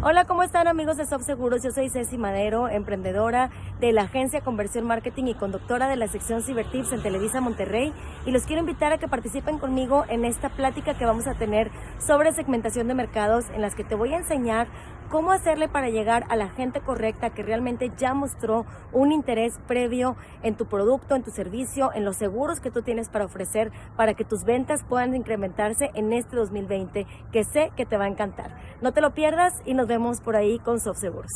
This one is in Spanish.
Hola, ¿cómo están amigos de Soft Seguros? Yo soy Ceci Madero, emprendedora de la agencia Conversión Marketing y conductora de la sección Cibertips en Televisa Monterrey y los quiero invitar a que participen conmigo en esta plática que vamos a tener sobre segmentación de mercados en las que te voy a enseñar cómo hacerle para llegar a la gente correcta que realmente ya mostró un interés previo en tu producto, en tu servicio, en los seguros que tú tienes para ofrecer para que tus ventas puedan incrementarse en este 2020 que sé que te va a encantar. No te lo pierdas y nos vemos por ahí con Soft Seguros.